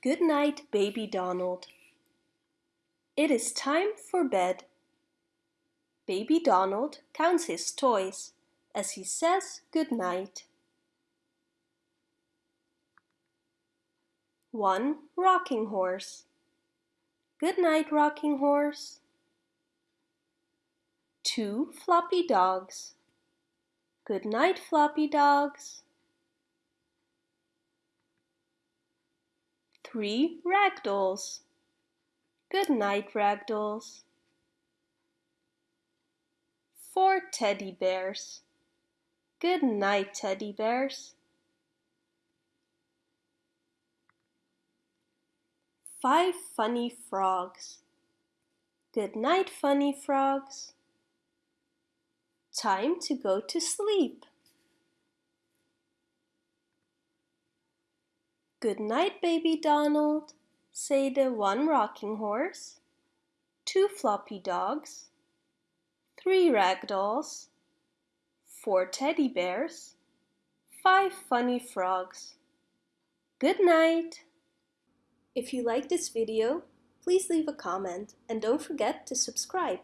Good night, baby Donald. It is time for bed. Baby Donald counts his toys as he says good night. 1. Rocking horse. Good night, rocking horse. 2. Floppy dogs. Good night, floppy dogs. 3. Ragdolls. Good night, ragdolls. 4. Teddy bears. Good night, teddy bears. 5 funny frogs. Good night, funny frogs. Time to go to sleep. Good night, baby Donald, say the one rocking horse, two floppy dogs, three rag dolls, four teddy bears, five funny frogs. Good night! If you like this video, please leave a comment and don't forget to subscribe.